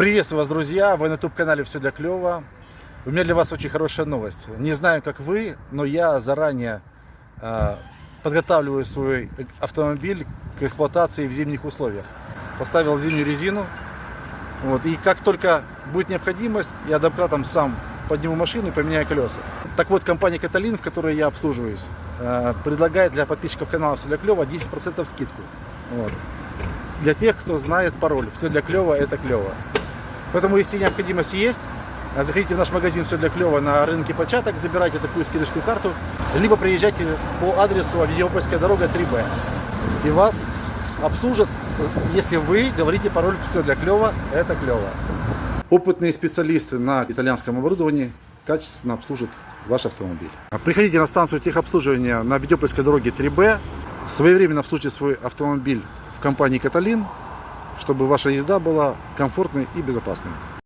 Приветствую вас, друзья! Вы на YouTube-канале «Все для клёва». У меня для вас очень хорошая новость. Не знаю, как вы, но я заранее э, подготавливаю свой автомобиль к эксплуатации в зимних условиях. Поставил зимнюю резину. Вот, и как только будет необходимость, я домкратом сам подниму машину и поменяю колеса. Так вот, компания «Каталин», в которой я обслуживаюсь, э, предлагает для подписчиков канала «Все для клёва» 10% скидку. Вот. Для тех, кто знает пароль «Все для клёва» – это клёво. Поэтому, если необходимость есть, заходите в наш магазин «Все для клёва» на рынке початок, забирайте такую скидочную карту, либо приезжайте по адресу Авидиопольская дорога 3Б. И вас обслужат, если вы говорите пароль «Все для клёва» – это клёво. Опытные специалисты на итальянском оборудовании качественно обслужат ваш автомобиль. Приходите на станцию техобслуживания на Видеопольской дороге 3Б, своевременно обслужите свой автомобиль в компании «Каталин», чтобы ваша езда была комфортной и безопасной.